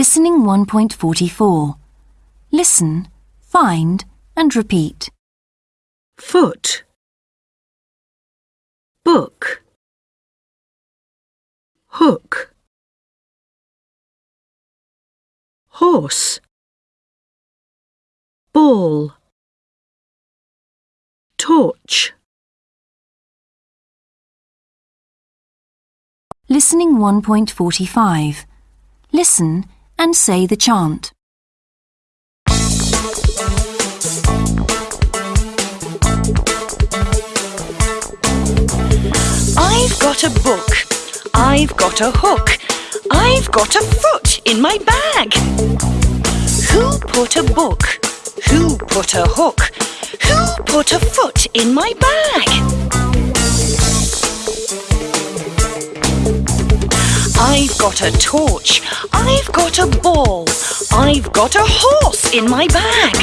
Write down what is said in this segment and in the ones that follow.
Listening 1.44. Listen, find and repeat. foot, book, hook, horse, ball, torch, Listening 1.45. Listen and say the chant. I've got a book. I've got a hook. I've got a foot in my bag. Who put a book? Who put a hook? Who put a foot in my bag? I've got a torch. I've got a ball. I've got a horse in my bag.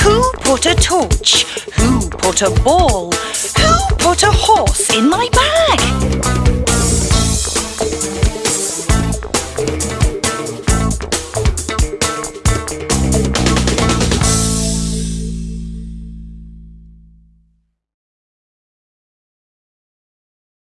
Who put a torch? Who put a ball? Who put a horse in my bag?